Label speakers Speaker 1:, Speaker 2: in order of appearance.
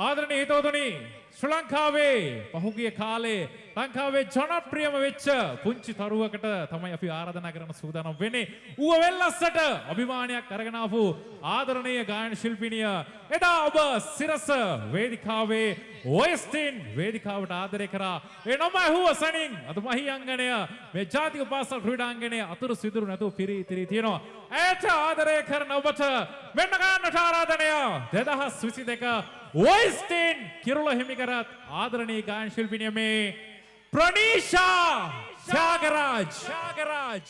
Speaker 1: ආදරණීය හිතවතුනි ශ්‍රී ලංකාවේ පහුගිය කාලේ ලංකාවේ ජනප්‍රියම වෙච්ච පුංචි තරුවකට තමයි අපි ආරාධනා කරන සූදානම් වෙන්නේ. ඌව වෙල්ලස්සට අභිමානයක් අරගෙන ආපු ආදරණීය ගායන ශිල්පිනිය එදා ඔබ සිරස වේදිකාවේ ඔයස්ටින් වේදිකාවට ආදරය කරා. ඒ නම ඇහුව සනින් අද මහියංගණය මේ ජාතික පාසල් ක්‍රීඩාංගණයේ අතුරු සිදුරු නැතුව පිරී ඉතිරී තියෙනවා. ඈත ආදරය කරන ඔබට මෙන්න ගන්නට ආරාධනය 2022 වොයිස්ටන් කිරුල හිමිකරත් ආදරණී ගායන් ශිල්පිනිය මේ ප්‍රනීෂා ශාගරාජ් ශාගරාජ්